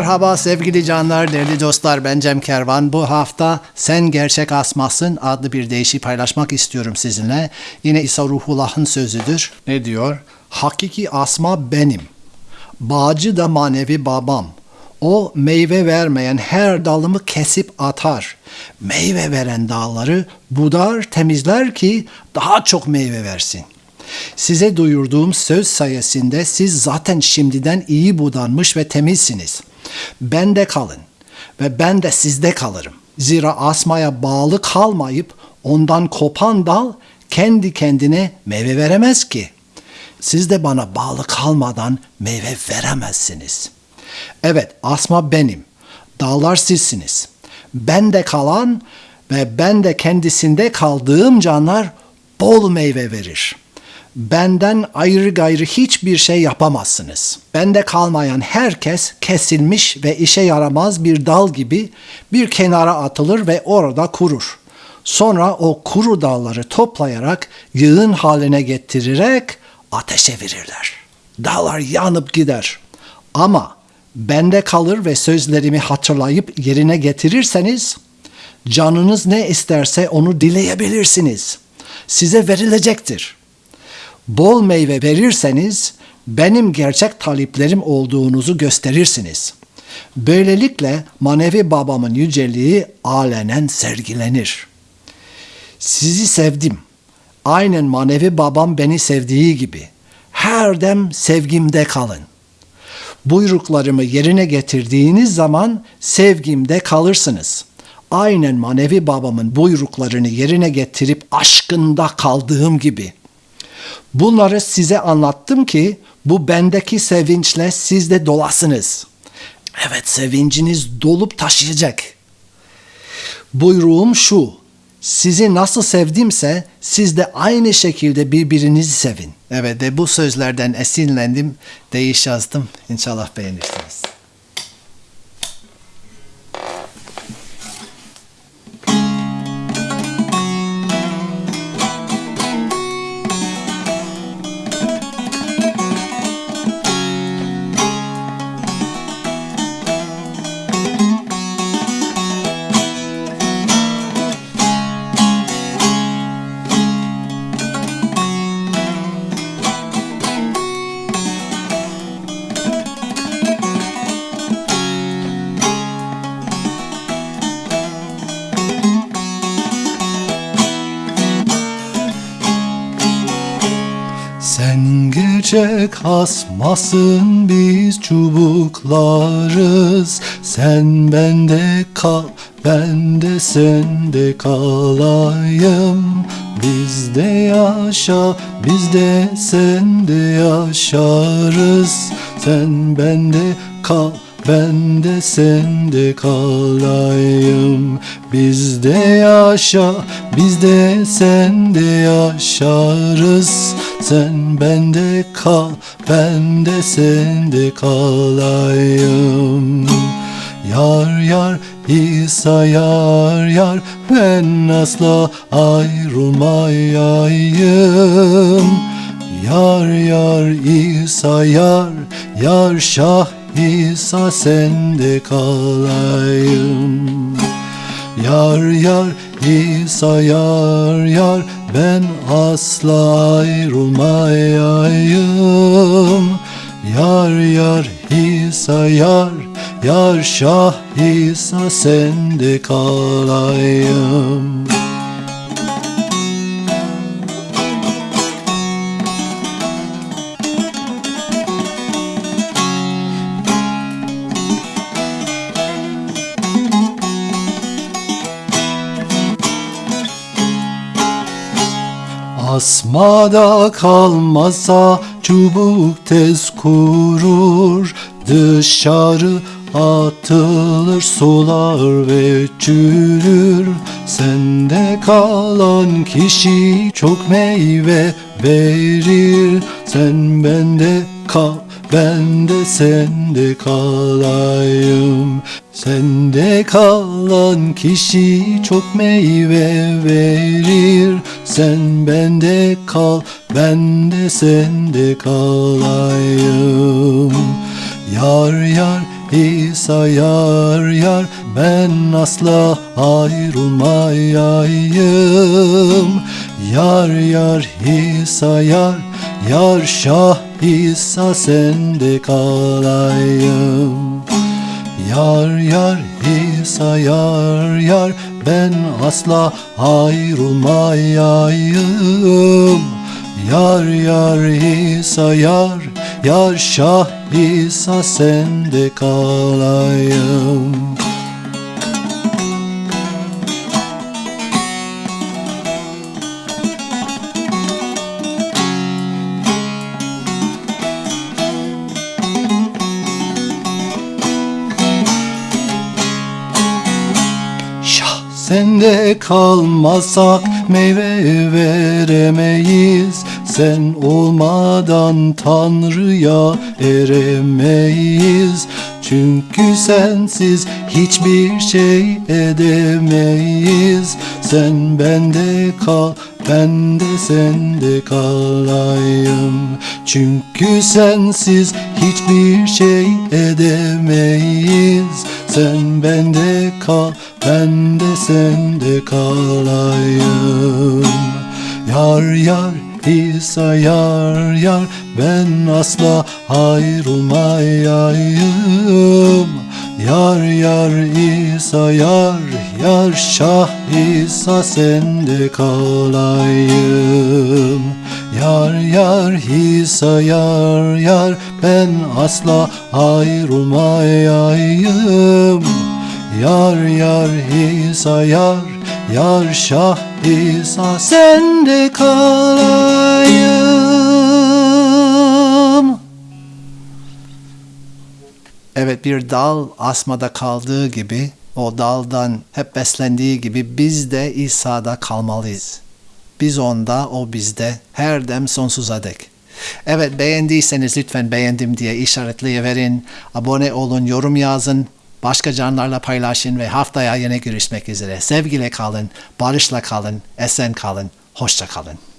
Merhaba sevgili canlar, değerli dostlar. Ben Cem Kervan. Bu hafta Sen Gerçek Asmasın adlı bir deyişi paylaşmak istiyorum sizinle. Yine İsa Ruhullah'ın sözüdür. Ne diyor? Hakiki asma benim. Bağcı da manevi babam. O meyve vermeyen her dalımı kesip atar. Meyve veren dalları budar, temizler ki daha çok meyve versin. Size duyurduğum söz sayesinde siz zaten şimdiden iyi budanmış ve temizsiniz. Bende kalın ve ben de sizde kalırım. Zira asmaya bağlı kalmayıp ondan kopan dal kendi kendine meyve veremez ki. Siz de bana bağlı kalmadan meyve veremezsiniz. Evet, asma benim. Dağlar sizsiniz. Ben de kalan ve ben de kendisinde kaldığım canlar bol meyve verir. Benden ayrı gayrı hiçbir şey yapamazsınız. Bende kalmayan herkes kesilmiş ve işe yaramaz bir dal gibi bir kenara atılır ve orada kurur. Sonra o kuru dalları toplayarak yığın haline getirerek ateşe verirler. Dağlar yanıp gider. Ama bende kalır ve sözlerimi hatırlayıp yerine getirirseniz canınız ne isterse onu dileyebilirsiniz. Size verilecektir. Bol meyve verirseniz benim gerçek taliplerim olduğunuzu gösterirsiniz. Böylelikle manevi babamın yüceliği alenen sergilenir. Sizi sevdim. Aynen manevi babam beni sevdiği gibi. Her dem sevgimde kalın. Buyruklarımı yerine getirdiğiniz zaman sevgimde kalırsınız. Aynen manevi babamın buyruklarını yerine getirip aşkında kaldığım gibi. Bunları size anlattım ki bu bendeki sevinçle siz de dolasınız. Evet sevinciniz dolup taşıyacak. Buyruğum şu. Sizi nasıl sevdimse siz de aynı şekilde birbirinizi sevin. Evet de bu sözlerden esinlendim. Değiş yazdım. İnşallah beğenirsiniz. Sen gerçek hasmasın biz çubuklarız. Sen bende kal ben de sende kalayım. Bizde yaşa biz de sende yaşarız. Sen bende kal ben de sende kalayım. Bizde yaşa biz de sende yaşarız. Sen bende kal ben de sende kalayım. Yar yar İsa yar yar ben asla ayrılmayayım. Yar yar İsa yar yar şah İsa sende kalayım. Yar yar İsa yar yar ben asla ayrılmayayım. Yar yar İsa yar yar şah İsa sende kalayım Asmada kalmasa çubuk tez kurur Dışarı atılır sular ve çürür. Sende kalan kişi çok meyve verir. Sen bende kal ben de sende kalayım. Sende kalan kişi çok meyve verir. Sen bende kal ben de sende kalayım. Yar yar İsa yar yar ben asla ayrılmayayım. Yar yar İsa yar yar Şah İsa sende kalayım. Yar yar İsa yar yar ben asla ayrılmayayım. Yar yar İsa yar yar Şah İsa sende kalayım sende kalmazsak meyve veremeyiz. Sen olmadan Tanrı'ya eremeyiz. Çünkü sensiz hiçbir şey edemeyiz. Sen bende kal, ben de sende kalayım. Çünkü sensiz hiçbir şey edemeyiz. Sen bende kal, ben de sende kalayım. Yar yar İsa yar yar ben asla ayrılmayayım Yar yar İsa yar yar Şah İsa sende kalayım. Yar yar İsa yar yar ben asla ayrılmayayım. Yar yar İsa yar Yar Şah İsa sende kalayım Evet bir dal asmada kaldığı gibi o daldan hep beslendiği gibi biz de İsa'da kalmalıyız. Biz onda, o bizde her dem sonsuza dek. Evet beğendiyseniz lütfen beğendim diye işaretleyiverin. Abone olun, yorum yazın. Başka canlarla paylaşın ve haftaya yine görüşmek üzere. Sevgiyle kalın, barışla kalın, esen kalın, hoşça kalın.